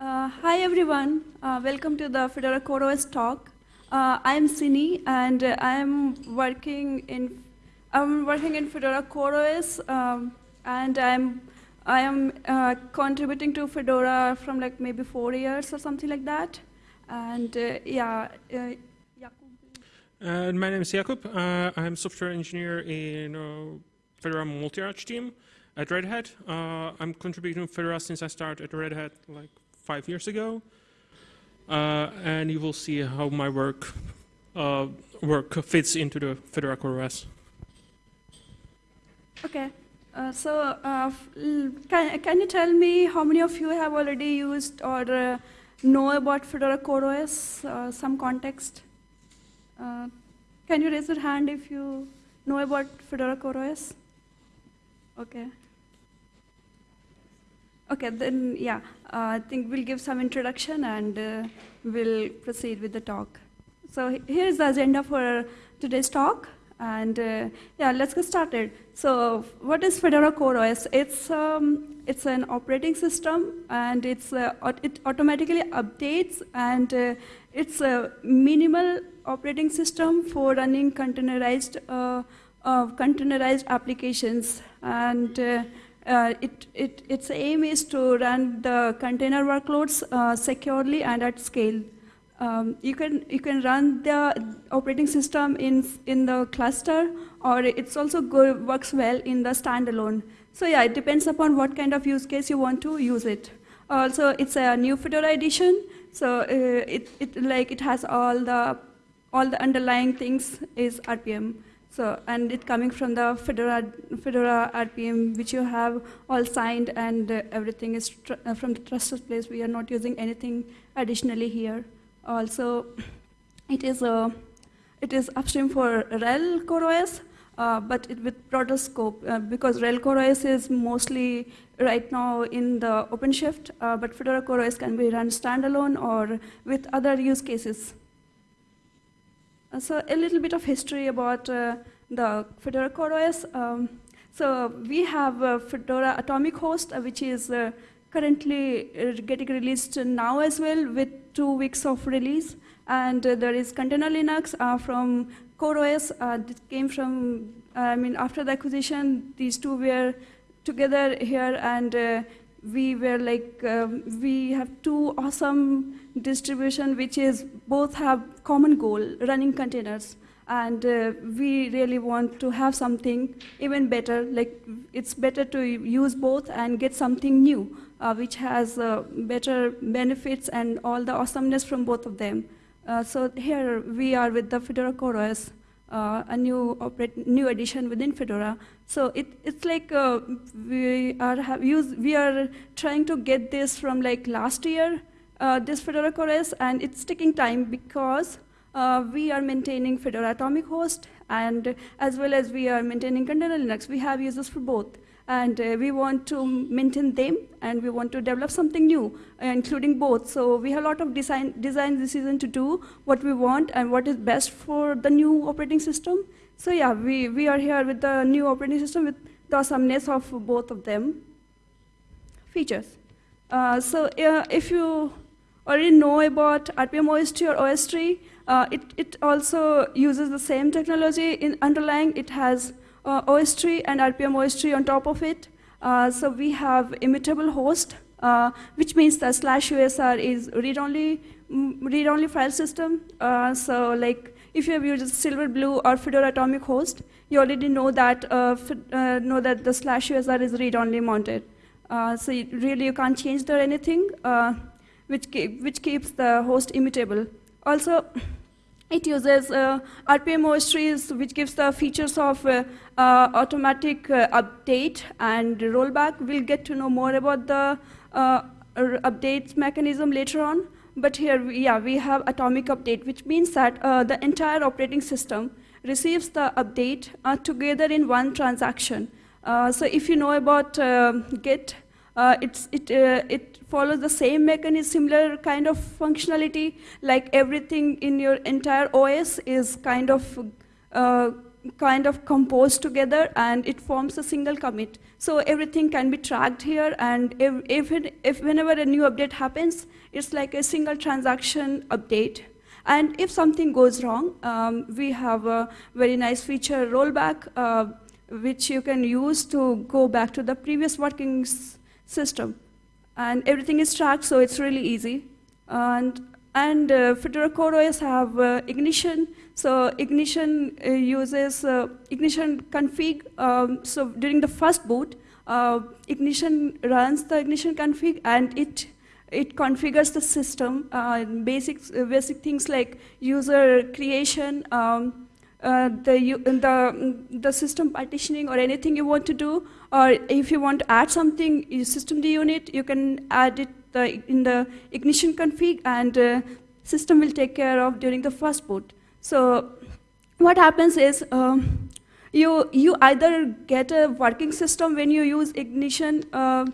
Uh, hi everyone, uh, welcome to the Fedora CoreOS talk. Uh, I'm Sini and I'm working in I'm working in Fedora CoreOS um, and I'm I am uh, contributing to Fedora from like maybe four years or something like that. And uh, yeah, uh, uh, my name is Jakub. Uh, I'm software engineer in uh, Fedora multi-arch team at Red Hat. Uh, I'm contributing to Fedora since I started at Red Hat like five years ago. Uh, and you will see how my work uh, work fits into the Fedora CoreOS. Okay. so can, can you tell me how many of you have already used or know about Fedora CoreOS, some context? Uh, can you raise your hand if you know about Fedora CoreOS? Okay. Okay, then yeah, uh, I think we'll give some introduction and uh, we'll proceed with the talk. So here's the agenda for today's talk. And uh, yeah, let's get started. So what is Fedora CoreOS? It's, um, it's an operating system and it's, uh, it automatically updates and uh, it's a minimal operating system for running containerized, uh, containerized applications. And uh, it, it, its aim is to run the container workloads uh, securely and at scale. Um, you, can, you can run the operating system in, in the cluster, or it's also good, works well in the standalone. So yeah, it depends upon what kind of use case you want to use it. Also, it's a new Fedora edition, so uh, it, it, like, it has all the all the underlying things is RPM. So, and it coming from the Fedora, Fedora RPM, which you have all signed and uh, everything is uh, from the trusted place. We are not using anything additionally here. Also, it is, uh, it is upstream for RHEL CoreOS, uh, but it with broader scope uh, because RHEL CoreOS is mostly right now in the OpenShift, uh, but Fedora CoreOS can be run standalone or with other use cases. Uh, so a little bit of history about uh, the Fedora CoreOS. Um, so we have Fedora Atomic Host, uh, which is currently getting released now as well with two weeks of release. And there is Container Linux from CoreOS. This came from, I mean, after the acquisition, these two were together here and we were like, um, we have two awesome distribution which is both have common goal, running containers. And uh, we really want to have something even better, like it's better to use both and get something new, uh, which has uh, better benefits and all the awesomeness from both of them. Uh, so here we are with the Fedora CoreOS, uh, a new new addition within Fedora. So it, it's like uh, we are used, we are trying to get this from like last year, uh, this Fedora CoreOS, and it's taking time because uh, we are maintaining Fedora Atomic Host, and as well as we are maintaining Container Linux. We have users for both. And uh, we want to maintain them, and we want to develop something new, uh, including both. So we have a lot of design, design decision to do what we want and what is best for the new operating system. So yeah, we, we are here with the new operating system with the awesomeness of both of them. Features. Uh, so if you already know about RPM OSTree or OSTree, uh, it, it also uses the same technology in underlying. It has uh, OSTree and RPM OSTree on top of it. Uh, so we have immutable host, uh, which means the slash USR is read-only mm, read-only file system. so like if you have used Silverblue or Fedora Atomic Host, you already know that uh, uh, know that the slash USR is read-only mounted. Uh, so you, really, you can't change there anything, uh, which which keeps the host immutable. Also, it uses uh, RPM OS which gives the features of uh, automatic update and rollback. We'll get to know more about the updates mechanism later on. But here, yeah, we have atomic update, which means that uh, the entire operating system receives the update uh, together in one transaction. Uh, so if you know about uh, Git, uh, it's, it, uh, it follows the same mechanism, similar kind of functionality, like everything in your entire OS is kind of kind of compose together and it forms a single commit. So everything can be tracked here and if, if, it, if whenever a new update happens, it's like a single transaction update. And if something goes wrong, um, we have a very nice feature rollback, uh, which you can use to go back to the previous working system. And everything is tracked, so it's really easy. And, and uh, Fedora have uh, Ignition, so Ignition uh, uses uh, Ignition config. Um, so during the first boot, uh, Ignition runs the Ignition config and it it configures the system, uh, basic, basic things like user creation, um, uh, the, the, the system partitioning or anything you want to do, or if you want to add something, you system the unit, you can add it the, in the ignition config and uh, system will take care of during the first boot. So what happens is um, you, you either get a working system when you use ignition uh,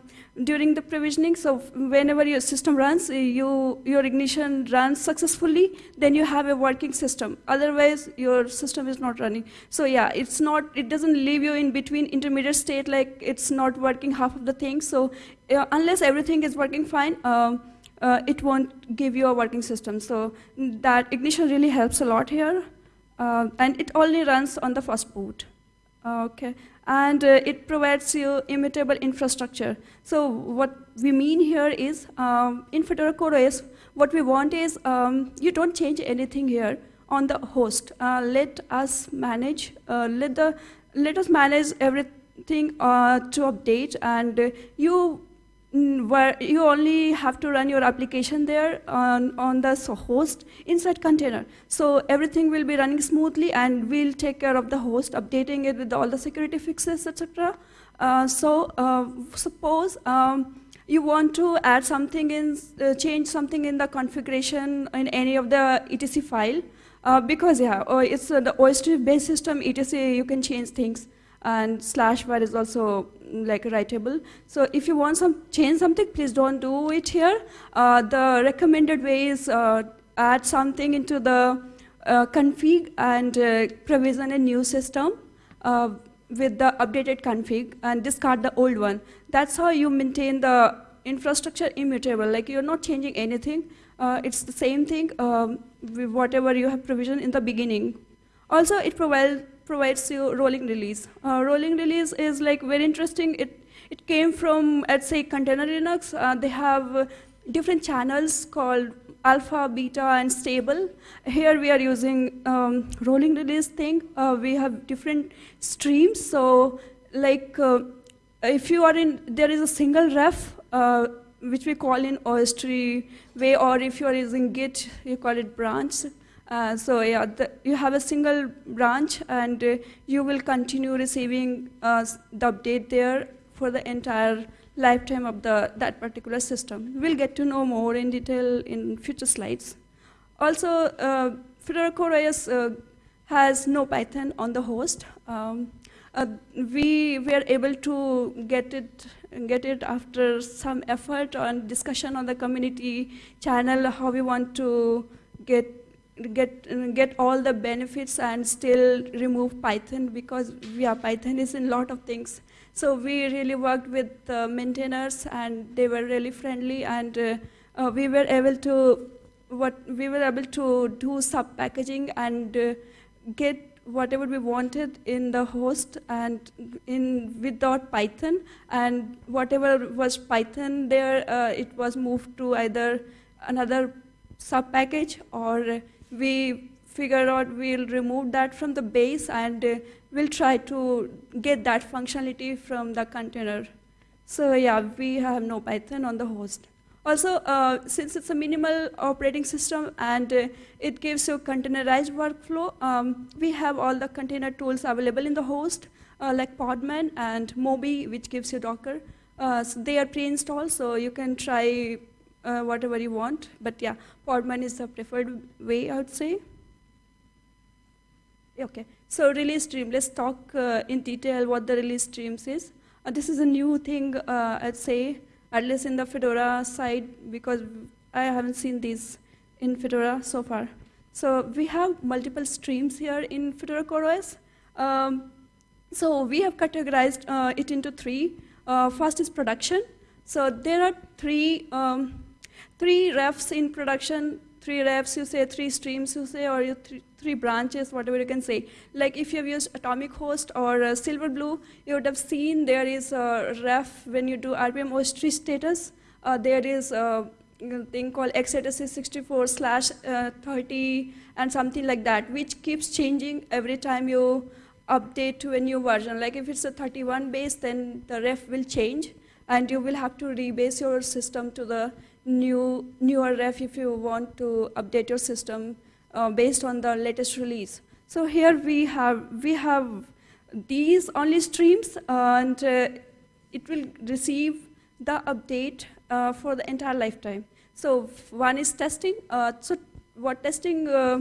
during the provisioning. So whenever your system runs, you, your ignition runs successfully, then you have a working system. Otherwise, your system is not running. So yeah, it's not, it doesn't leave you in between intermediate state like it's not working half of the thing. So uh, unless everything is working fine, uh, uh, it won't give you a working system. So that ignition really helps a lot here. Uh, and it only runs on the first boot. Okay, and uh, it provides you immutable infrastructure. So what we mean here is, um, in Fedora CoreOS, what we want is, um, you don't change anything here on the host. Uh, let us manage, uh, let, the, let us manage everything uh, to update, and you Mm, where you only have to run your application there on, on the host inside container. So everything will be running smoothly and we'll take care of the host, updating it with all the security fixes, etc. Uh, so uh, suppose um, you want to add something in, uh, change something in the configuration in any of the etc file, uh, because yeah, oh, it's uh, the OSTree based system, etc, you can change things and slash var is also mm, like writable. So if you want some change something, please don't do it here. Uh, the recommended way is uh, add something into the uh, config and uh, provision a new system uh, with the updated config and discard the old one. That's how you maintain the infrastructure immutable, like you're not changing anything. Uh, it's the same thing um, whatever you have provisioned in the beginning. Also, it provides provides you rolling release. Uh, rolling release is like very interesting. It, it came from, let's say, Container Linux. Uh, they have different channels called alpha, beta, and stable. Here we are using um, rolling release thing. Uh, we have different streams. So like uh, if you are in, there is a single ref, uh, which we call in OSTree way, or if you are using Git, you call it branch. Uh, so yeah, the, you have a single branch and uh, you will continue receiving uh, the update there for the entire lifetime of the, that particular system. We'll get to know more in detail in future slides. Also, uh, Fedora CoreOS uh, has no Python on the host. Um, uh, we were able to get it get it after some effort and discussion on the community channel how we want to get get get all the benefits and still remove Python because yeah, Python is in a lot of things. So we really worked with the maintainers and they were really friendly and uh, uh, we were able to what we were able to do sub packaging and uh, get whatever we wanted in the host and in without Python and whatever was Python there, uh, it was moved to either another sub package or we figure out we'll remove that from the base and uh, we'll try to get that functionality from the container. So yeah, we have no Python on the host. Also, uh, since it's a minimal operating system and uh, it gives you containerized workflow, um, we have all the container tools available in the host, uh, like Podman and Moby, which gives you Docker. Uh, so they are pre-installed, so you can try uh, whatever you want. But yeah, Podman is the preferred way, I would say. Okay, so release stream. Let's talk uh, in detail what the release streams is. Uh, this is a new thing, uh, I'd say, at least in the Fedora side, because I haven't seen these in Fedora so far. So we have multiple streams here in Fedora CoreOS. Um, so we have categorized uh, it into three. Uh, first is production. So there are three, um, three refs in production, three refs, you say three streams, you say, or you three, three branches, whatever you can say. Like if you have used Atomic Host or uh, Silverblue, you would have seen there is a ref when you do RPM OSTree status. Uh, there is a thing called x86 slash uh, 30 and something like that, which keeps changing every time you update to a new version. Like if it's a 31 base, then the ref will change, and you will have to rebase your system to the new newer ref if you want to update your system uh, based on the latest release. So here we have we have these only streams, and uh, it will receive the update uh, for the entire lifetime. So one is testing. Uh, so what testing uh,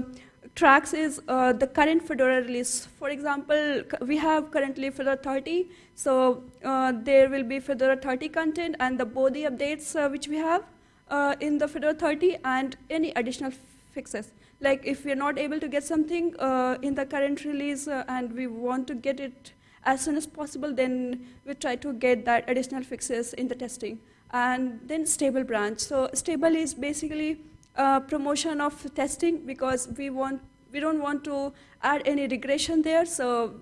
tracks is uh, the current Fedora release. For example, we have currently Fedora 30, so uh, there will be Fedora 30 content and the Bodhi updates uh, which we have uh, in the Fedora 30 and any additional fixes. Like if we're not able to get something uh, in the current release uh, and we want to get it as soon as possible, then we try to get that additional fixes in the testing. And then stable branch. So stable is basically uh, promotion of testing because we want we don't want to add any regression there. So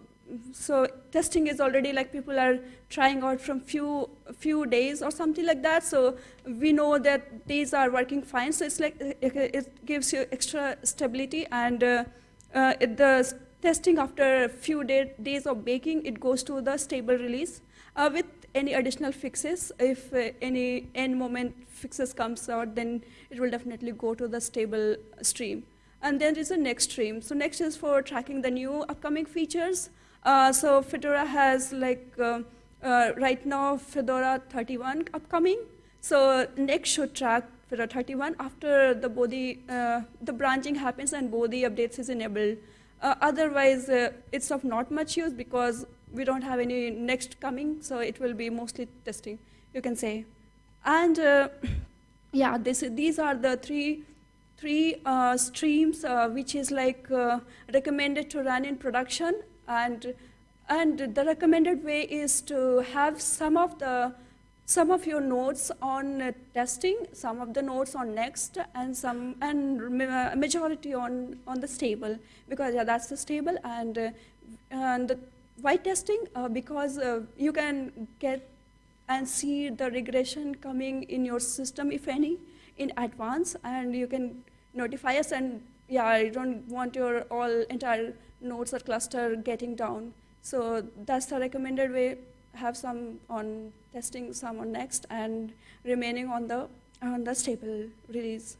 so testing is already like people are trying out from few few days or something like that. So we know that these are working fine. So it's like it gives you extra stability and uh, uh, the testing after a few day, days of baking, it goes to the stable release uh, with any additional fixes. If uh, any end moment fixes comes out, then it will definitely go to the stable stream. And then there's a next stream. So next is for tracking the new upcoming features. Uh, so Fedora has like, uh, uh, right now, Fedora 31 upcoming. So next should track Fedora 31 after the Bodhi, uh, the branching happens and Bodhi updates is enabled. Uh, otherwise, it's of not much use because we don't have any next coming, so it will be mostly testing, you can say. And yeah, this, these are the three three uh, streams, uh, which is like uh, recommended to run in production. And, and the recommended way is to have some of the some of your notes on uh, testing, some of the notes on next, and some and majority on on the stable because yeah, that's the stable and uh, and the why testing uh, because you can get and see the regression coming in your system, if any, in advance, and you can notify us. And yeah, I don't want your all entire nodes or cluster getting down. So that's the recommended way. Have some on testing, some on next, and remaining on the on the stable release.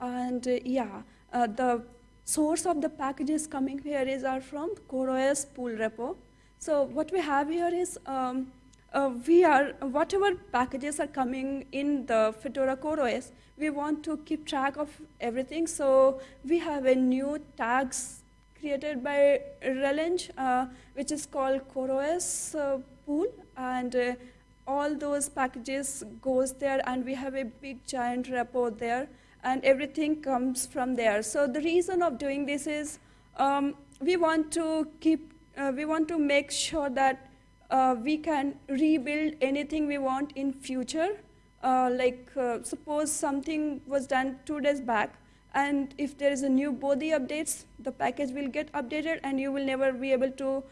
And uh, yeah, uh, the source of the packages coming here is are from CoreOS pool repo. So what we have here is um, uh, we are, whatever packages are coming in the Fedora CoreOS, we want to keep track of everything. So we have a new tags created by RelEng, uh, which is called CoreOS uh, pool. And uh, all those packages goes there, and we have a big giant repo there, and everything comes from there. So the reason of doing this is um, we want to keep, uh, we want to make sure that uh, we can rebuild anything we want in future. Uh, like uh, suppose something was done two days back, and if there is a new Bodhi updates, the package will get updated, and you will never be able to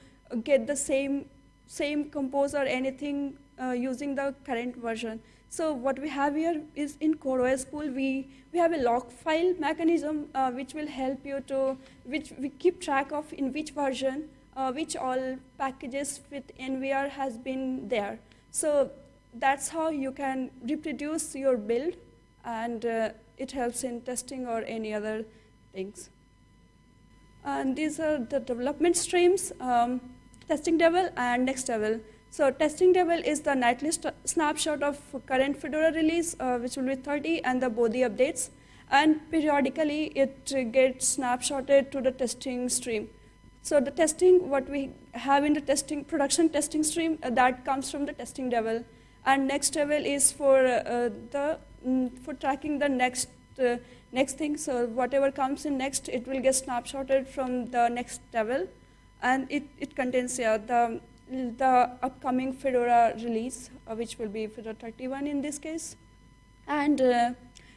get the same same compose or anything uh, using the current version. So what we have here is in CoreOS pool, we, we have a log file mechanism uh, which will help you to, which we keep track of in which version uh, which all packages with NVR has been there. So that's how you can reproduce your build, and uh, it helps in testing or any other things. And these are the development streams, um, testing devel and next devel. So testing devel is the nightly snapshot of current Fedora release, uh, which will be 30, and the Bodhi updates. And periodically, it gets snapshotted to the testing stream. So the testing, what we have in the testing, production testing stream, uh, that comes from the testing devel. And next devel is for uh, the, mm, for tracking the next, uh, next thing. So whatever comes in next, it will get snapshotted from the next devel, and it, it contains yeah, the, the upcoming Fedora release, uh, which will be Fedora 31 in this case. And uh,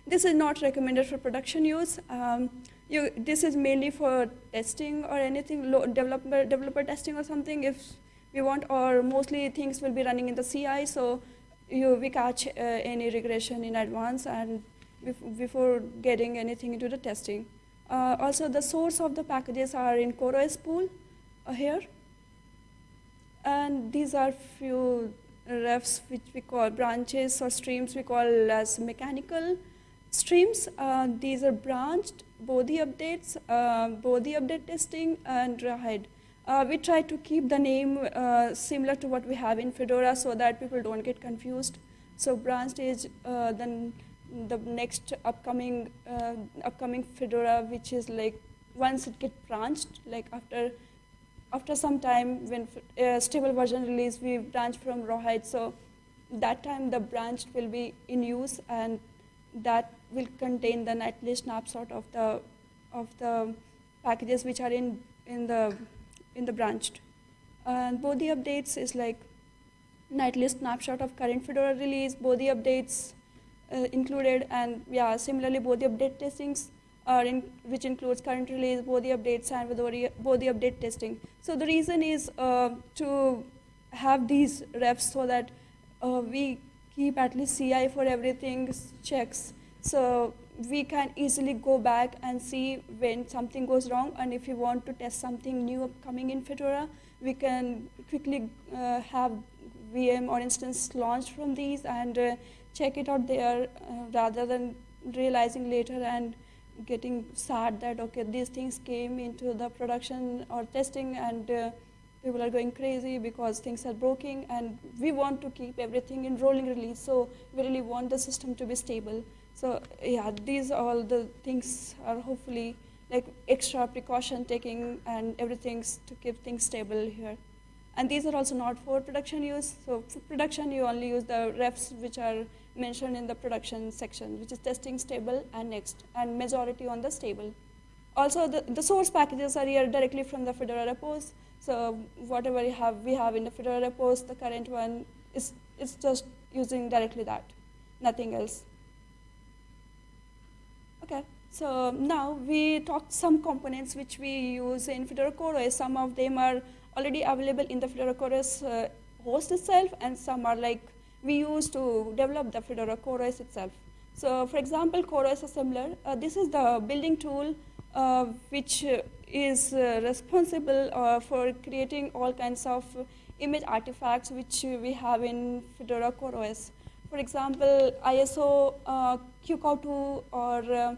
this is not recommended for production use. Um, you, this is mainly for testing or anything, developer, developer testing or something if we want, or mostly things will be running in the CI, so you, we catch uh, any regression in advance and bef before getting anything into the testing. Uh, also, the source of the packages are in CoreOS pool uh, here. And these are few refs which we call branches or streams we call as mechanical streams. Uh, these are branched Bodhi updates, uh, Bodhi update testing, and Rawhide. Uh, we try to keep the name uh, similar to what we have in Fedora so that people don't get confused. So branched is uh, then the next upcoming uh, upcoming Fedora, which is like once it gets branched, like after after some time when stable version release, we branch from Rawhide. So that time the branched will be in use and that will contain the nightly snapshot of the of the packages which are in in the in the branched. And Bodhi updates is like nightly snapshot of current Fedora release, Bodhi updates uh, included, and yeah, similarly Bodhi update testings are in, which includes current release, Bodhi updates, and Bodhi update testing. So the reason is uh, to have these refs so that uh, we keep at least CI for everything checks. So we can easily go back and see when something goes wrong. And if we want to test something new coming in Fedora, we can quickly uh, have VM or instance launched from these and uh, check it out there uh, rather than realizing later and getting sad that okay these things came into the production or testing and uh, people are going crazy because things are broken. And we want to keep everything in rolling release. So we really want the system to be stable so yeah, these all the things are hopefully like extra precaution taking and everything to keep things stable here. And these are also not for production use. So for production, you only use the refs which are mentioned in the production section, which is testing stable and next, and majority on the stable. Also, the, the source packages are here directly from the Fedora repos. So whatever we have, we have in the Fedora repos, the current one is it's just using directly that, nothing else. Okay, so now we talked some components which we use in Fedora CoreOS. Some of them are already available in the Fedora CoreOS uh, host itself, and some are like we use to develop the Fedora CoreOS itself. So for example, CoreOS Assembler, uh, this is the building tool uh, which is uh, responsible uh, for creating all kinds of image artifacts which we have in Fedora CoreOS. For example, ISO, uh, QCOW2, or uh,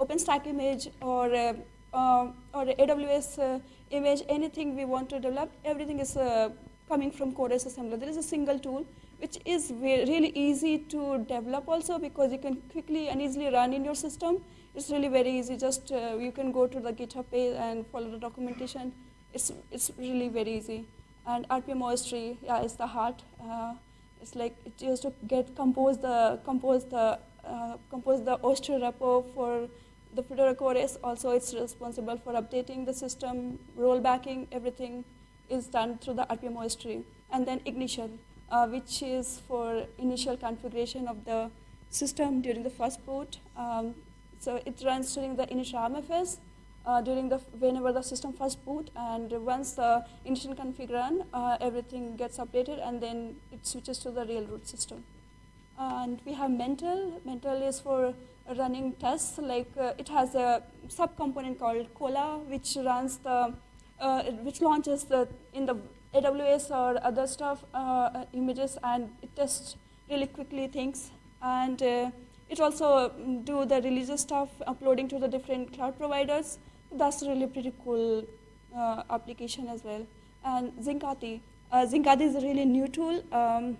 OpenStack image, or, uh, uh or AWS uh, image, anything we want to develop, everything is uh, coming from CoreOS Assembler. There is a single tool which is really easy to develop also because you can quickly and easily run in your system. It's really very easy. Just you can go to the GitHub page and follow the documentation. It's, it's really very easy. And RPM OS tree, yeah, is the heart. It's like it used to get compose the compose the uh, compose the OSTree repo for the Fedora core is also it's responsible for updating the system, rollbacking, everything is done through the RPM OS. And then ignition, uh, which is for initial configuration of the system during the first boot. Um, so it runs during the initramfs, uh, during the whenever the system first boot and once the initial config run uh, everything gets updated and then it switches to the real root system. And we have Mantle. Mantle is for running tests like uh, it has a subcomponent called kola which runs the uh, which launches the in the aws or other stuff uh, images and it tests really quickly things. And uh, it also do the releases stuff uploading to the different cloud providers that's really pretty cool uh, application as well. And Zincati. Uh, Zincati is a really new tool. Um,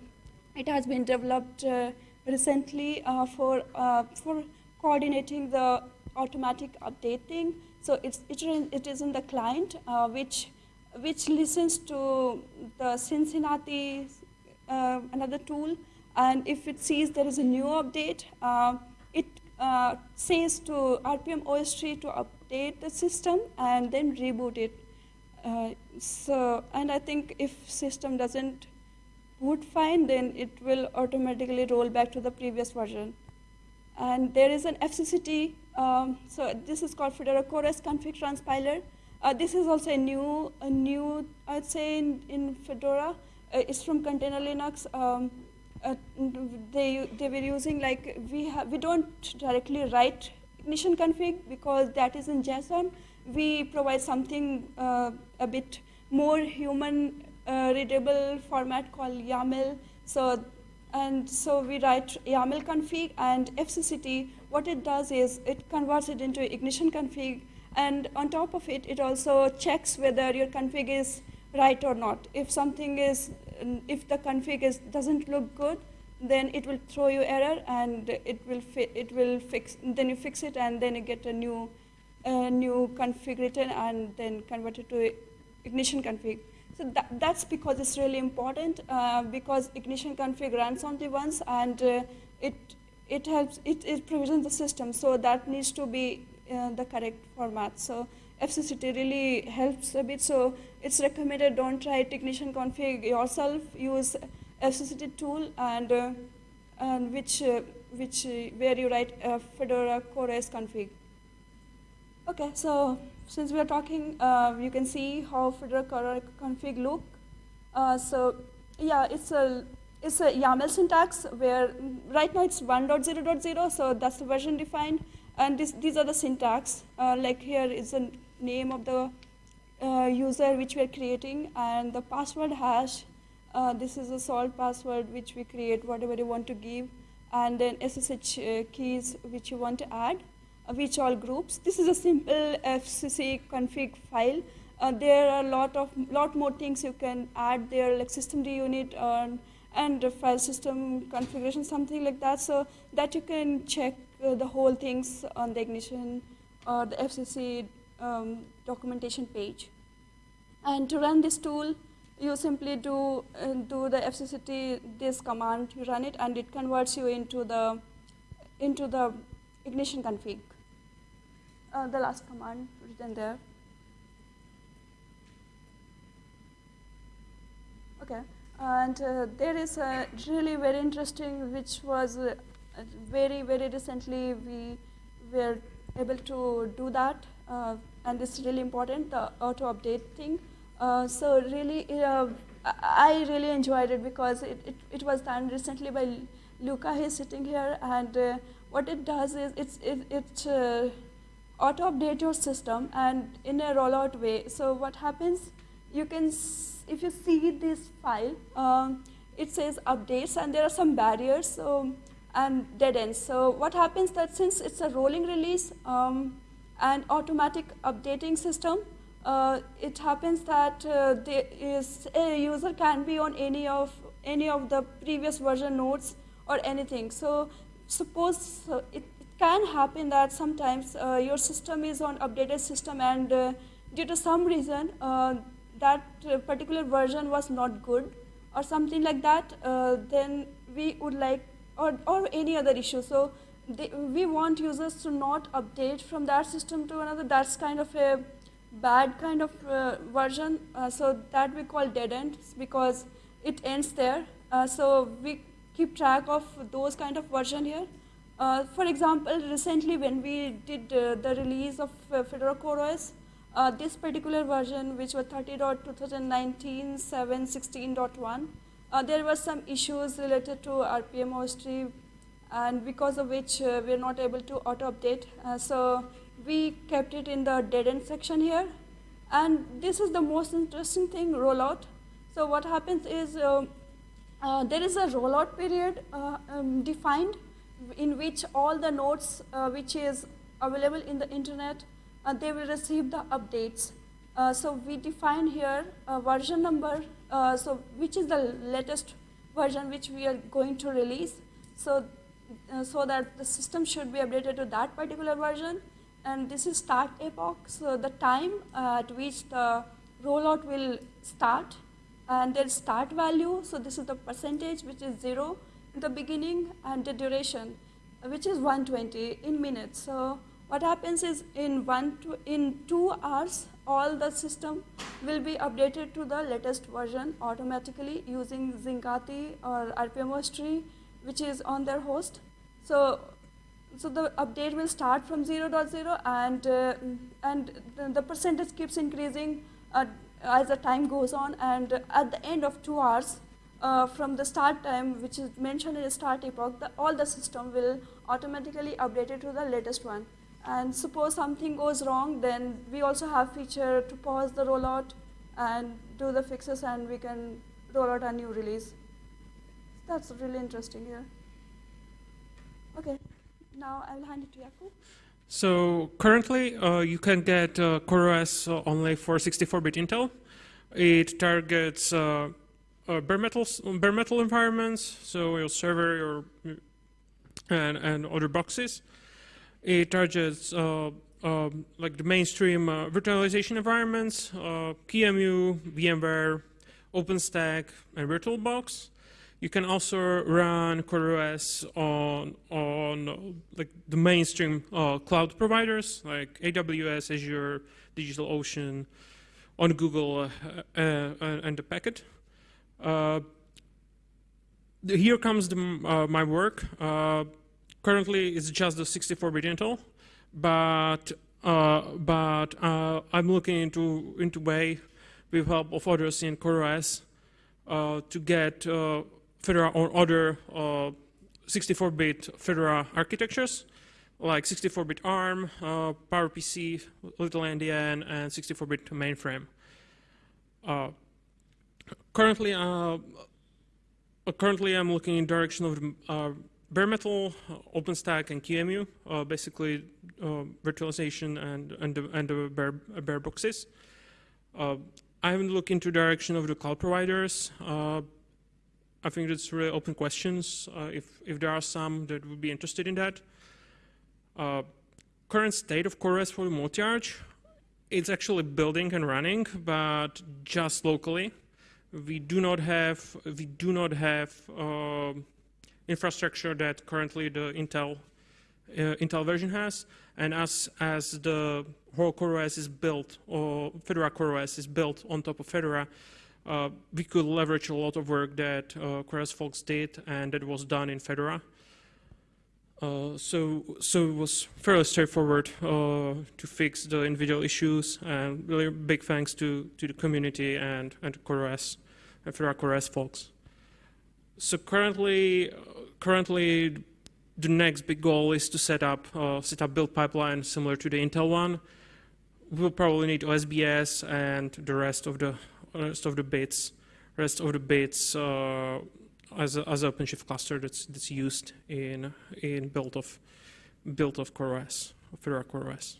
it has been developed uh, recently uh, for, uh, for coordinating the automatic updating. So it's, it, is in the client, uh, which, which listens to the Cincinnati, another tool, and if it sees there is a new update, it says to RPM OSTree to up update the system and then reboot it. Uh, so, and I think if system doesn't boot fine, then it will automatically roll back to the previous version. And there is an FCCT, um, so this is called Fedora CoreOS config transpiler. Uh, this is also a new, a new, I'd say in, in Fedora. Uh, it's from Container Linux. Um, uh, they, they were using like, we, we don't directly write ignition config because that is in JSON. We provide something uh, a bit more human uh, readable format called YAML. So, and so we write YAML config and FCCT. What it does is it converts it into ignition config, and on top of it, it also checks whether your config is right or not. If something is, if the config is doesn't look good, then it will throw you error, and it will it will fix. Then you fix it, and then you get a new, a new config and then convert it to ignition config. So that, that's because it's really important uh, because ignition config runs only once and uh, it, it helps, it, it provisions the system. So that needs to be uh, the correct format. So FCCT really helps a bit. So it's recommended don't write ignition config yourself, use FCCT tool and, uh, and which, uh, which, uh, where you write Fedora CoreOS config. Okay, so since we are talking, uh, you can see how Fedora config look. Uh, so yeah, it's a it's a YAML syntax where right now it's 1.0.0, so that's the version defined. And this, these are the syntax. Like here is the name of the user which we are creating, and the password hash. Uh, this is a salt password which we create whatever you want to give, and then SSH uh, keys which you want to add which all groups. This is a simple FCC config file. Uh, there are a lot of lot more things you can add there, like systemd unit um, and file system configuration, something like that, so that you can check uh, the whole things on the ignition or the FCC um, documentation page. And to run this tool, you simply do uh, do the FCCT this command, you run it, and it converts you into the into the ignition config uh, the last command written there. Okay, and uh, there is a really very interesting, which was uh, very, very recently we were able to do that, uh, and it's really important, the auto-update thing. Uh, so really, uh, I really enjoyed it because it, it, it, was done recently by Luca, he's sitting here, and what it does is it's, it, it auto update your system and in a rollout way. So what happens, you can, if you see this file, um, it says updates and there are some barriers so, and dead ends. So what happens that since it's a rolling release um, and automatic updating system, uh, it happens that uh, is, a user can be on any of, any of the previous version nodes or anything. So suppose uh, it, can happen that sometimes uh, your system is on updated system and uh, due to some reason uh, that particular version was not good or something like that, then we would like, or, or any other issue. So they, we want users to not update from that system to another. That's kind of a bad kind of uh, version. so that we call dead end because it ends there. so we keep track of those kind of version here. Uh, for example, recently when we did uh, the release of uh, Fedora CoreOS, uh, this particular version, which was 30.2019.7.16.1, uh, there were some issues related to RPM OSTree, and because of which uh, we're not able to auto-update. so we kept it in the dead end section here. And this is the most interesting thing, rollout. So what happens is there is a rollout period um, defined in which all the nodes uh, which is available in the internet, uh, they will receive the updates. Uh, so we define here a version number, uh, so which is the latest version which we are going to release. So, uh, so that the system should be updated to that particular version. And this is start epoch, so the time uh, at which the rollout will start. And there's start value, so this is the percentage which is zero in the beginning and the duration, which is 120 in minutes. So what happens is in one to, in two hours, all the system will be updated to the latest version automatically using Zincati or RPM tree, which is on their host. So, so the update will start from 0.0 and, uh, and the, the percentage keeps increasing uh, as the time goes on and at the end of two hours, uh, from the start time, which is mentioned in the start epoch, the, all the system will automatically update it to the latest one. And suppose something goes wrong, then we also have feature to pause the rollout and do the fixes, and we can roll out a new release. That's really interesting here. Okay, now I will hand it to. So currently, uh, you can get uh, CoreOS only for 64-bit Intel. It targets uh, uh, bare metal bare metal environments, so your server, your and and other boxes. It targets uh, um, like the mainstream uh, virtualization environments, QEMU, VMware, OpenStack, and VirtualBox. You can also run CoreOS on on uh, like the mainstream uh, cloud providers like AWS, Azure, DigitalOcean, on Google, and the Packet. Uh, here comes the, uh, my work. Uh, currently, it's just the 64-bit Intel, but but I'm looking into into way with help of others in CoreOS to get Fedora or other 64-bit Fedora architectures like 64-bit ARM, uh, PowerPC, Little Endian, and 64-bit mainframe. Uh, currently, uh, uh, currently I'm looking in direction of uh, bare metal, uh, OpenStack, and QEMU, uh, basically uh, virtualization and and the, and the bare, bare boxes. I haven't looked into direction of the cloud providers. I think it's really open questions. if if there are some that would be interested in that. current state of CoreOS for multi-arch, it's actually building and running, but just locally we do not have we do not have uh, infrastructure that currently the Intel uh, Intel version has, and as as the whole CoreOS is built or Fedora CoreOS is built on top of Fedora, uh, we could leverage a lot of work that uh, CoreOS folks did and that was done in Fedora. Uh, so, so it was fairly straightforward uh, to fix the individual issues, and really big thanks to, to the community and, and CoreOS for our CoreOS folks. So currently, uh, currently, the next big goal is to set up uh, set up build pipeline similar to the Intel one. We'll probably need OSBS and the rest of the rest of the bits, rest of the bits uh, as a, as OpenShift cluster that's that's used in in build of build of CoreOS, Fedora CoreOS.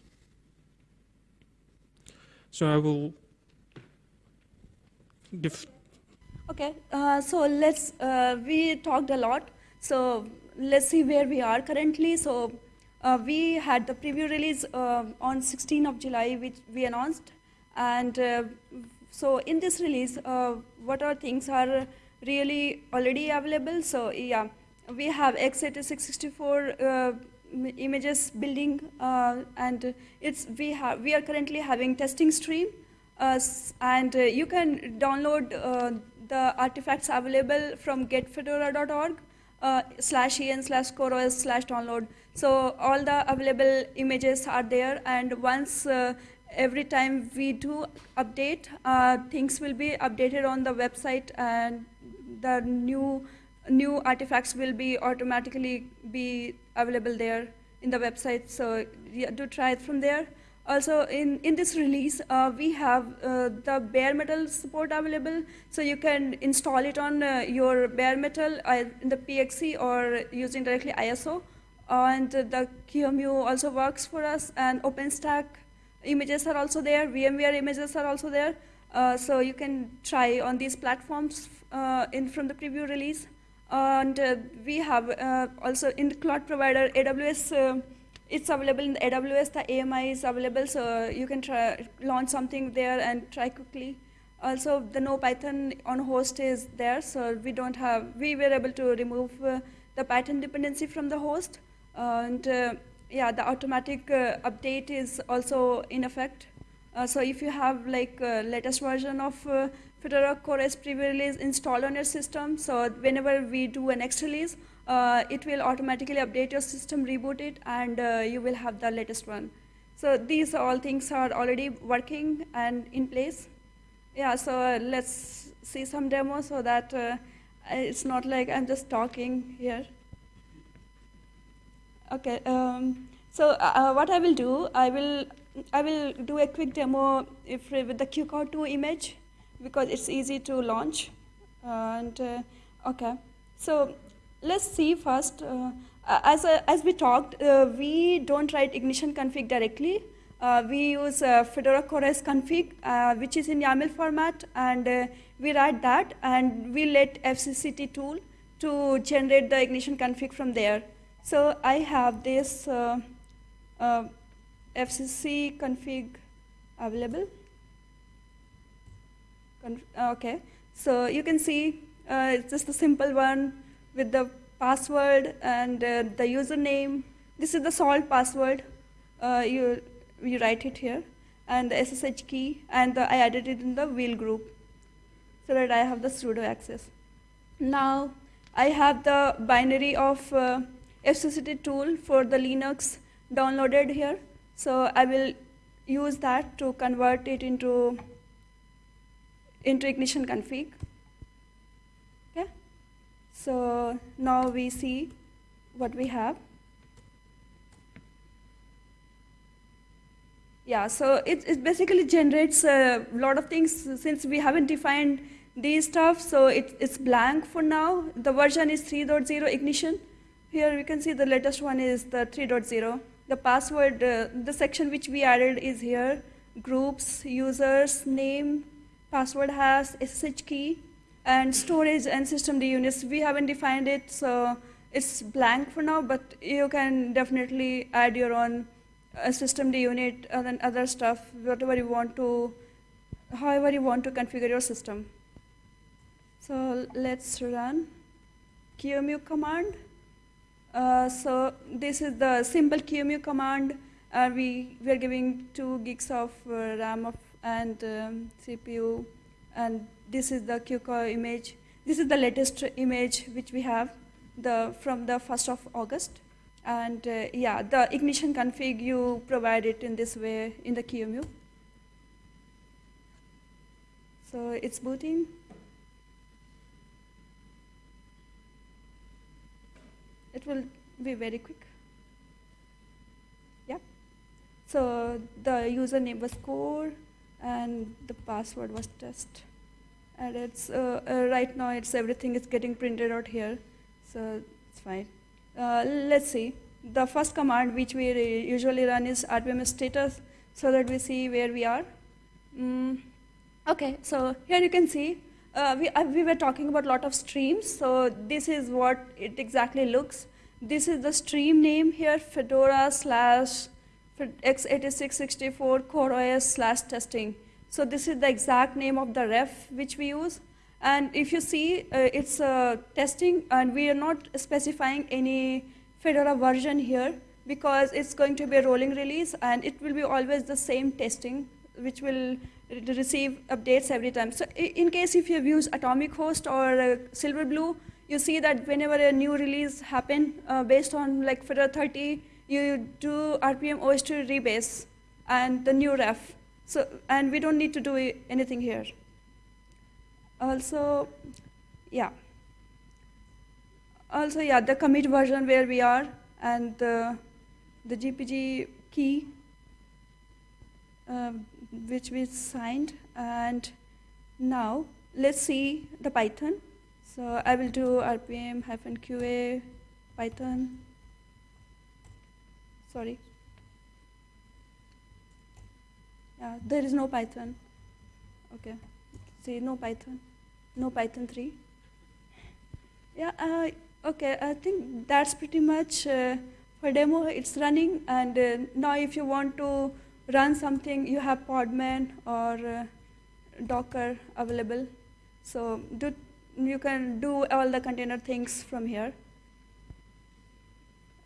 So I will give Okay, uh, so let's, uh, we talked a lot. So let's see where we are currently. So uh, we had the preview release uh, on 16th of July, which we announced. And uh, so in this release, uh, what are things are really already available. So yeah, we have x86-64 images building and it's we have we are currently having testing stream and you can download the artifacts available from getfedora.org uh, slash en slash coreos slash download. So all the available images are there and once uh, every time we do update, uh, things will be updated on the website and the new new artifacts will be automatically be available there in the website. So yeah, do try it from there. Also, in, in this release, uh, we have uh, the bare metal support available. So you can install it on uh, your bare metal uh, in the PXE or using directly ISO. and the QEMU also works for us, and OpenStack images are also there. VMware images are also there. Uh, so you can try on these platforms uh, in from the preview release. And we have also in the cloud provider, AWS it's available in the AWS, the AMI is available, so you can try launch something there and try quickly. Also, the no Python on host is there, so we don't have, we were able to remove uh, the Python dependency from the host. Uh, and uh, yeah, the automatic uh, update is also in effect. Uh, so if you have like uh, latest version of uh, Fedora Core S pre-release installed on your system, so whenever we do a next release, uh, it will automatically update your system, reboot it, and you will have the latest one. So these all things are already working and in place. Yeah, so let's see some demo so that it's not like I'm just talking here. Okay, um, so uh, what I will do, I will I will do a quick demo if with the QCOW2 image because it's easy to launch. And uh, okay, so let's see first. Uh, as uh, as we talked, uh, we don't write ignition config directly. Uh, we use uh, Fedora CoreOS config, uh, which is in YAML format, and uh, we write that, and we let FCCT tool to generate the ignition config from there. So I have this uh, uh, FCC config available. Conf okay, so you can see uh, it's just a simple one with the password and uh, the username. This is the salt password. Uh, you you write it here, and the SSH key, and the, I added it in the wheel group, so that I have the sudo access. Now I have the binary of uh, FCCT tool for the Linux downloaded here. So I will use that to convert it into, into ignition config. Okay. So now we see what we have. Yeah, so it, it basically generates a lot of things since we haven't defined these stuff, so it, it's blank for now. The version is 3.0 ignition. Here we can see the latest one is the 3.0. The password, uh, the section which we added is here. Groups, users, name, password has, SSH key, and storage and system units. We haven't defined it, so it's blank for now, but you can definitely add your own uh, systemd unit and other stuff, whatever you want to, however you want to configure your system. So let's run QEMU command. Uh, so this is the simple QEMU command. We we are giving two gigs of uh, RAM of, and um, CPU, and this is the QCOW image. This is the latest image which we have, the from the first of August. And uh, yeah, the ignition config you provide it in this way in the QEMU. So it's booting. It will be very quick. Yeah. So the username was core and the password was test. And it's uh, uh, right now it's everything is getting printed out here, so it's fine. Uh, let's see. The first command which we usually run is rpm status, so that we see where we are. Mm. Okay, so here you can see uh, we, uh, we were talking about a lot of streams, so this is what it exactly looks. This is the stream name here, Fedora slash x8664 CoreOS slash testing. So this is the exact name of the ref which we use. And if you see, uh, it's testing, and we are not specifying any Fedora version here because it's going to be a rolling release, and it will be always the same testing, which will receive updates every time. So in case if you've used Atomic Host or uh, Silverblue, you see that whenever a new release happen uh, based on like Fedora 30, you do RPM OSTree rebase and the new ref. So, and we don't need to do anything here. Also, yeah. Also, yeah, the commit version where we are and the, the GPG key um, which we signed. And now let's see the Python. So I will do rpm hyphen qa Python. Sorry. Yeah, there is no Python. Okay. See, no Python. No Python 3. Yeah, uh, okay, I think that's pretty much uh, for demo. It's running, and uh, now if you want to run something, you have Podman or uh, Docker available. So do, you can do all the container things from here.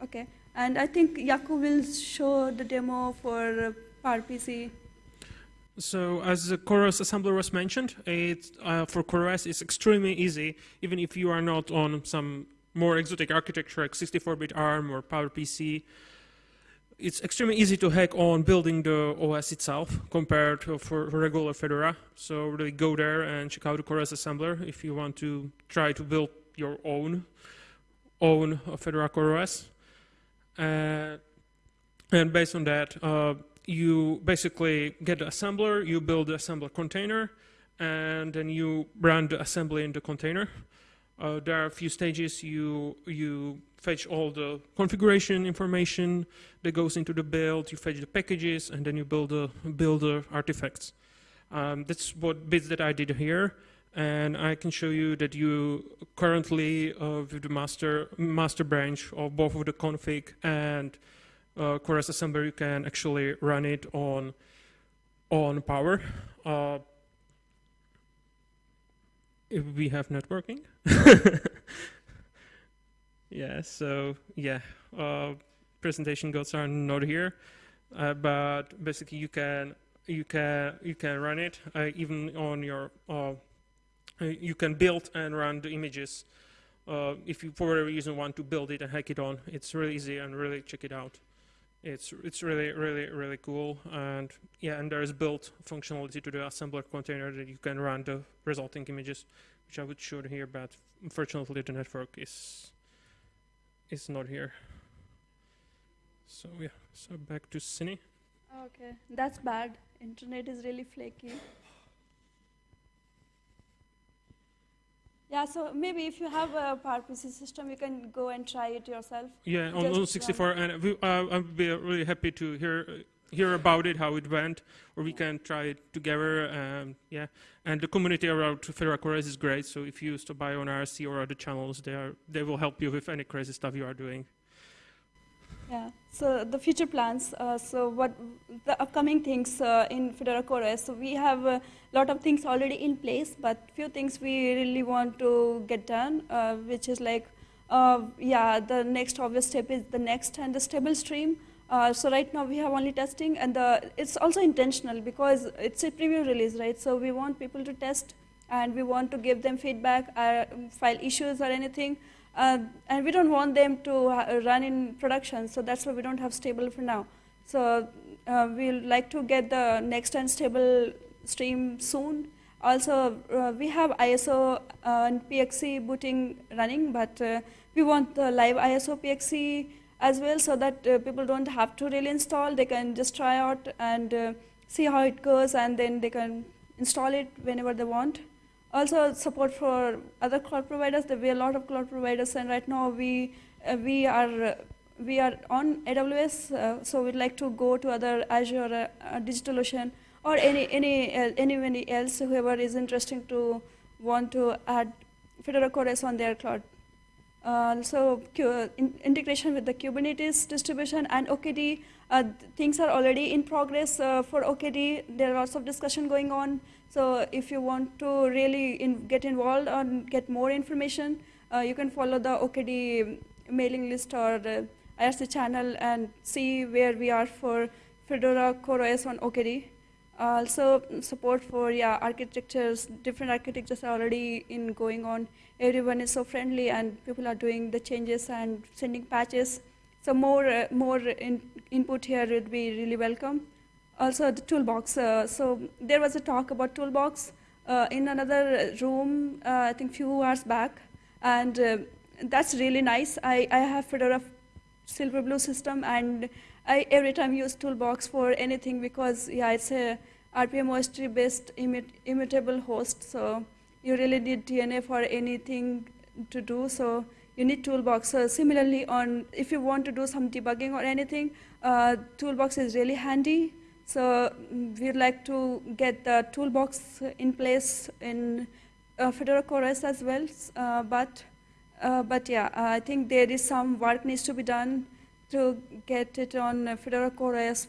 Okay, and I think Yaku will show the demo for uh, PowerPC. So as the CoreOS assembler was mentioned, it, uh, for CoreOS it's extremely easy, even if you are not on some more exotic architecture like 64-bit ARM or PowerPC. It's extremely easy to hack on building the OS itself compared to for regular Fedora. So really go there and check out the CoreOS assembler if you want to try to build your own own Fedora CoreOS. Uh, and based on that, uh, you basically get the assembler, you build the assembler container, and then you run the assembly in the container. Uh, there are a few stages. You you fetch all the configuration information that goes into the build. You fetch the packages, and then you build the build the artifacts. Um, that's what bits that I did here, and I can show you that you currently uh, with the master master branch of both of the config and uh, assembler, you can actually run it on on power. Uh, if we have networking. yeah, so yeah, uh, presentation goals are not here, uh, but basically you can you can you can run it uh, even on your uh, you can build and run the images uh, if you for whatever reason want to build it and hack it on. It's really easy and really check it out. It's it's really really really cool and yeah and there is built functionality to the assembler container that you can run the resulting images, which I would show here, but unfortunately the network is is not here. So yeah, so back to Sinny. Okay, that's bad. Internet is really flaky. Yeah, so maybe if you have a PowerPC system, you can go and try it yourself. Yeah, on, on 64, and we, uh, I'd be really happy to hear hear about it, how it went, or we can try it together. Um, yeah, and the community around Fedora CoreOS is great. So if you stop by on RSC or other channels, they are they will help you with any crazy stuff you are doing. Yeah. So the future plans. Uh, so what the upcoming things uh, in Fedora. So we have a lot of things already in place, but few things we really want to get done, uh, which is like, uh, yeah, the next obvious step is the next and the stable stream. Uh, so right now we have only testing, and the, it's also intentional because it's a preview release, right? So we want people to test, and we want to give them feedback, uh, file issues or anything. Uh, and we don't want them to uh, run in production, so that's why we don't have stable for now. So uh, we'll like to get the next and stable stream soon. Also, we have ISO and PXE booting running, but we want the live ISO PXE as well, so that people don't have to really install. They can just try out and see how it goes, and then they can install it whenever they want also support for other cloud providers. There be a lot of cloud providers, and right now we uh, we are uh, we are on AWS, uh, so we'd like to go to other Azure, uh, DigitalOcean, or any any uh, anybody else whoever is interested to want to add Fedora CoreOS on their cloud. Uh, so in integration with the Kubernetes distribution and OKD, things are already in progress for OKD. There are lots of discussion going on. So if you want to really in get involved or get more information, uh, you can follow the OKD mailing list or the IRC channel and see where we are for Fedora CoreOS on OKD. Also support for yeah architectures, different architectures are already in going on. Everyone is so friendly and people are doing the changes and sending patches. So more uh, more in, input here would be really welcome also the toolbox. Uh, so there was a talk about toolbox uh, in another room, uh, I think few hours back, and uh, that's really nice. I, I have Fedora Silverblue system, and I every time use toolbox for anything because yeah, it's a RPM based immutable host, so you really need DNF for anything to do. So you need toolbox. So similarly, on if you want to do some debugging or anything, uh, toolbox is really handy. So we'd like to get the toolbox in place in uh, Fedora as well. Uh, but, uh, but yeah, I think there is some work needs to be done to get it on Fedora.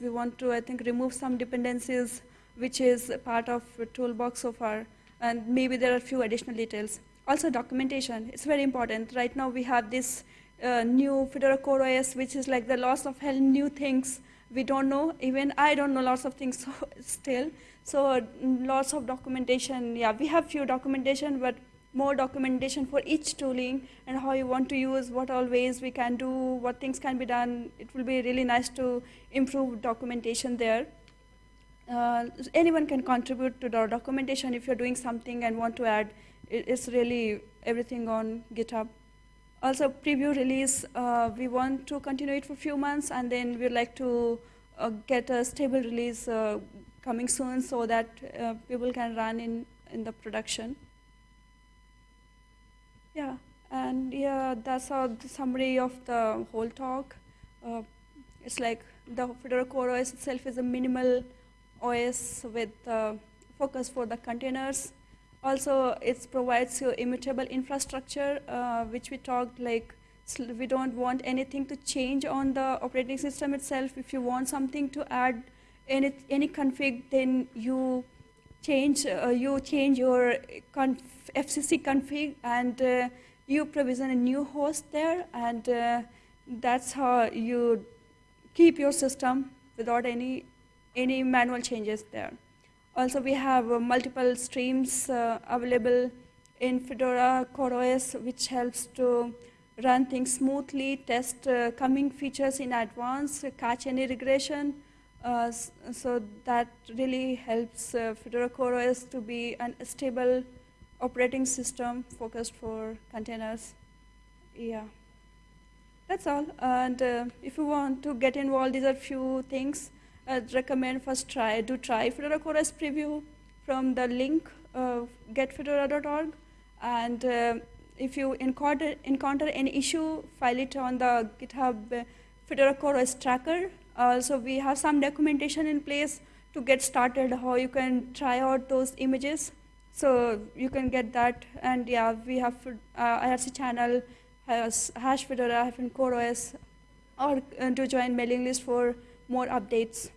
We want to, I think, remove some dependencies, which is part of toolbox so far. And maybe there are a few additional details. Also documentation, it's very important. Right now we have this uh, new Fedora Core OS, which is like the lots of hell new things we don't know. Even I don't know lots of things so still. So uh, lots of documentation. Yeah, we have few documentation, but more documentation for each tooling and how you want to use, what all ways we can do, what things can be done. It will be really nice to improve documentation there. Uh, anyone can contribute to the documentation if you're doing something and want to add. It's really everything on GitHub. Also, preview release, uh, we want to continue it for a few months and then we'd like to uh, get a stable release uh, coming soon so that uh, people can run in, in the production. Yeah, and yeah, that's the summary of the whole talk. Uh, it's like the Fedora Core OS itself is a minimal OS with uh, focus for the containers. Also, it provides you immutable infrastructure, uh, which we talked like we don't want anything to change on the operating system itself. If you want something to add any, any config, then you change, uh, you change your conf FCC config and uh, you provision a new host there and uh, that's how you keep your system without any, any manual changes there. Also, we have uh, multiple streams uh, available in Fedora CoreOS, which helps to run things smoothly, test uh, coming features in advance, catch any regression. Uh, so that really helps uh, Fedora CoreOS to be an, a stable operating system focused for containers. Yeah, that's all. And uh, if you want to get involved, these are few things. I'd recommend first try, do try Fedora CoreOS preview from the link uh, getfedora.org. And uh, if you encounter, encounter any issue, file it on the GitHub uh, Fedora CoreOS tracker. Also, we have some documentation in place to get started, how you can try out those images. So you can get that. And yeah, we have uh, IRC channel, has hash Fedora, CoreOS, or uh, to join mailing list for more updates.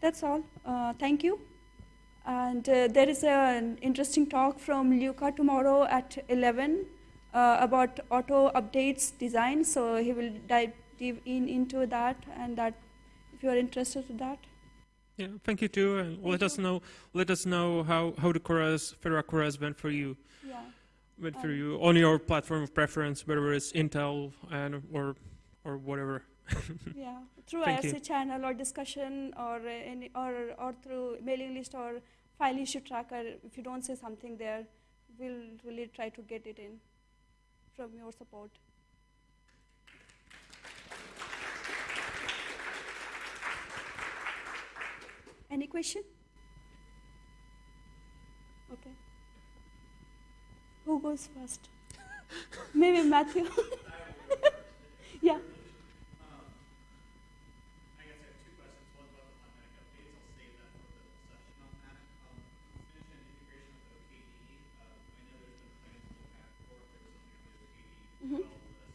That's all. Uh, thank you. And uh, there is an interesting talk from Luca tomorrow at 11 uh, about auto updates design. So he will dive deep in into that, and that if you are interested in that. Yeah, thank you too, and Thank let us know let us know how how the CoreOS Fedora CoreOS went for you, Yeah. went for Um, you on your platform of preference, whether it's Intel and or or whatever. yeah, through Thank IRC you. channel or discussion or uh, any or or through mailing list or file issue tracker. If you don't say something there, we'll really try to get it in from your support. Any question? Okay. Who goes first? Maybe Matthew. yeah. I guess I have two questions. One about the Automatic updates. I'll save that for the session on that. Um, finish an integration with OKD. Um, I know there's been plans to look at or if there was something on the OKD Mhm. development list.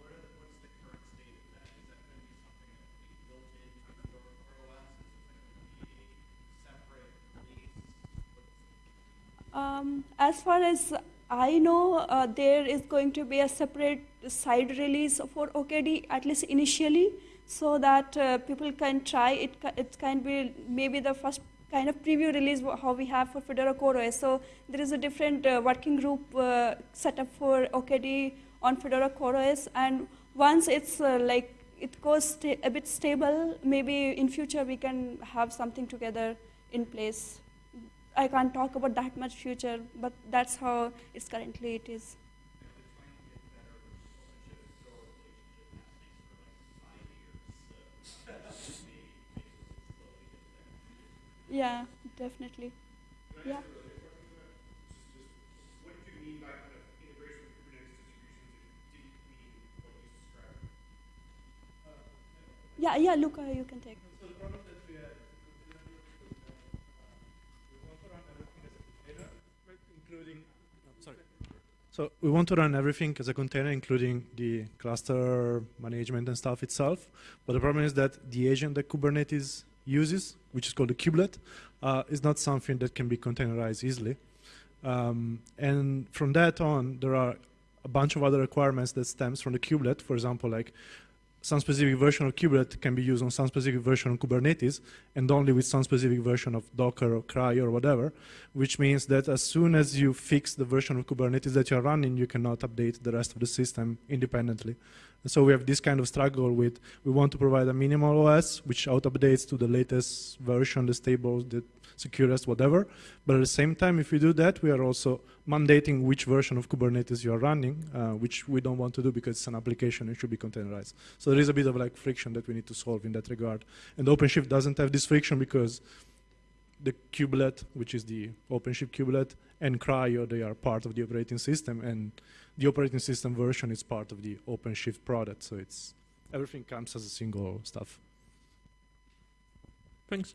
What are the, what's the current state of that? Is that going to be something that will be built into Fedora CoreOS? Is it going to be a separate release? What's Um, as far as I know, uh, there is going to be a separate side release for OKD, at least initially, so that uh, people can try it. It can be maybe the first kind of preview release how we have for Fedora CoreOS. So there is a different uh, working group uh, set up for OKD on Fedora CoreOS, and once it's uh, like it goes a bit stable, maybe in future we can have something together in place. I can't talk about that much future, but that's how it's currently it is. Yeah, definitely. Yeah. Yeah, yeah, Luca, you can take. So the problem that we had with we want to run everything as a container, including. sorry. So we want to run everything as a container, including the cluster management and stuff itself. But the problem is that the agent that Kubernetes uses, which is called a kubelet, uh, is not something that can be containerized easily. Um, and from that on, there are a bunch of other requirements that stems from the kubelet. For example, like some specific version of kubelet can be used on some specific version of Kubernetes and only with some specific version of Docker or CRI or whatever, which means that as soon as you fix the version of Kubernetes that you're running, you cannot update the rest of the system independently. And so we have this kind of struggle with, we want to provide a minimal OS, which auto-updates to the latest version, the stable, the securest, whatever. But at the same time, if we do that, we are also mandating which version of Kubernetes you are running, uh, which we don't want to do because it's an application and should be containerized. So there is a bit of like friction that we need to solve in that regard. And OpenShift doesn't have this friction because the kubelet, which is the OpenShift kubelet, and CRI-O, they are part of the operating system, and the operating system version is part of the OpenShift product. So it's everything comes as a single stuff. Thanks.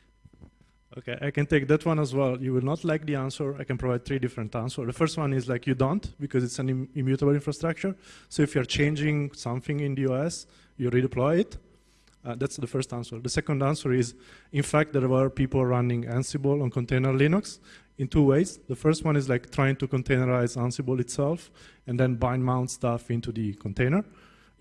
Okay, I can take that one as well. You will not like the answer. I can provide three different answers. The first one is like you don't, because it's an Im immutable infrastructure. So if you're changing something in the OS, you redeploy it. Uh, that's the first answer. The second answer is, in fact, there were people running Ansible on container Linux in two ways. The first one is like trying to containerize Ansible itself and then bind mount stuff into the container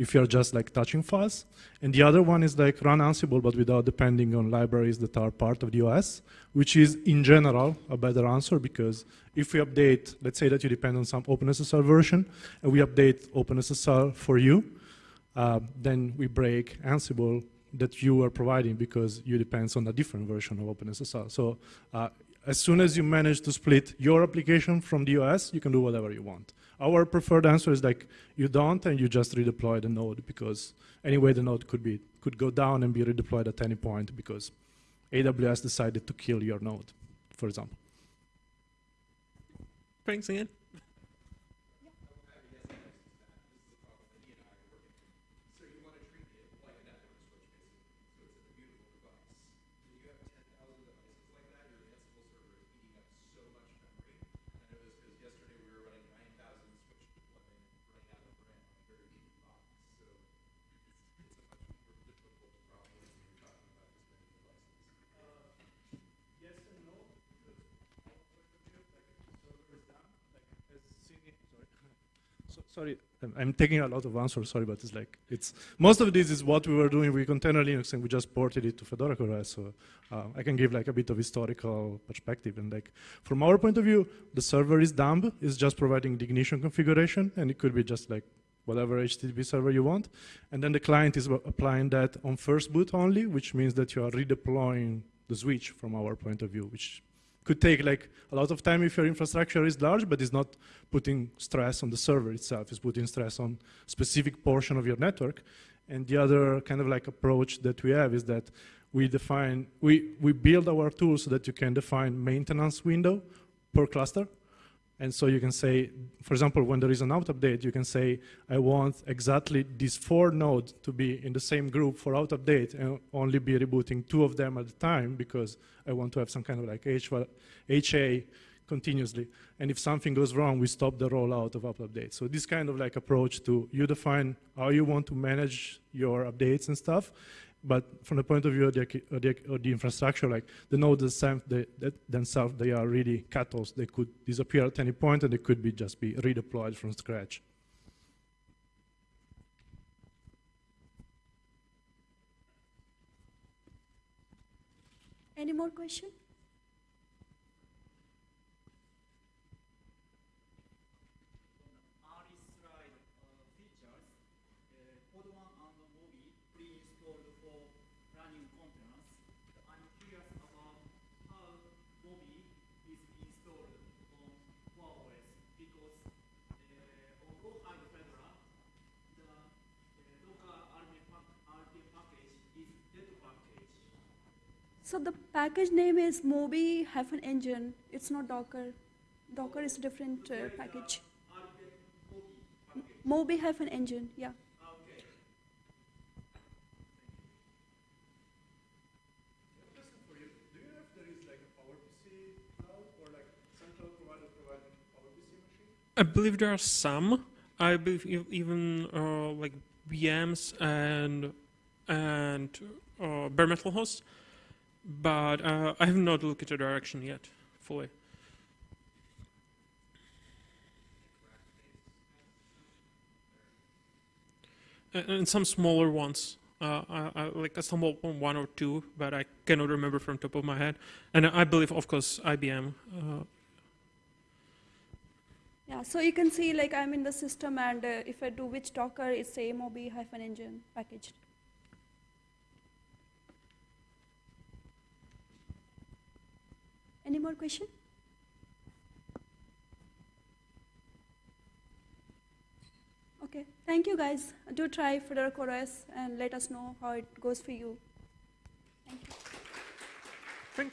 if you're just like touching files. And the other one is like run Ansible, but without depending on libraries that are part of the OS, which is in general a better answer because if we update, let's say that you depend on some OpenSSL version, and we update OpenSSL for you, uh, then we break Ansible that you are providing because you depends on a different version of OpenSSL. So uh, as soon as you manage to split your application from the OS, you can do whatever you want. Our preferred answer is like you don't and you just redeploy the node because anyway the node could be could go down and be redeployed at any point because AWS decided to kill your node, for example. Thanks again. Sorry, I'm, taking a lot of answers. Sorry, but it's like it's most of this is what we were doing with container Linux, and we just ported it to Fedora CoreOS. So uh, I can give like a bit of historical perspective. And like from our point of view, the server is dumb. It's just providing the ignition configuration, and it could be just like whatever HTTP server you want. And then the client is applying that on first boot only, which means that you are redeploying the switch from our point of view, which could take like a lot of time if your infrastructure is large, but it's not putting stress on the server itself. It's putting stress on specific portion of your network. And the other kind of like approach that we have is that we define, we, we build our tools so that you can define maintenance window per cluster. And so you can say, for example, when there is an out update, you can say, I want exactly these four nodes to be in the same group for out update and only be rebooting two of them at a time because I want to have some kind of like HA continuously. And if something goes wrong, we stop the rollout of up updates. So this kind of like approach to you define how you want to manage your updates and stuff, but from the point of view of the, of the, of the infrastructure, like the nodes themselves, they, are really cattles. They could disappear at any point and they could be just be redeployed from scratch. Any more question? So the package name is Moby hyphen engine. It's not Docker. Docker is a different uh, package. Moby hyphen engine, yeah. I believe there are some. I believe even uh, like VMs and and uh, bare metal hosts, but uh, I have not looked at the direction yet fully. And, some smaller ones. Uh, I, I, like I stumbled on one or two, but I cannot remember from top of my head. And I believe, of course, IBM. Uh, Yeah, so you can see like I'm in the system and uh, if I do which Docker, it's a hyphen engine packaged. Any more question? Okay, thank you guys. Do try Fedora CoreOS and let us know how it goes for you. Thank you. Thank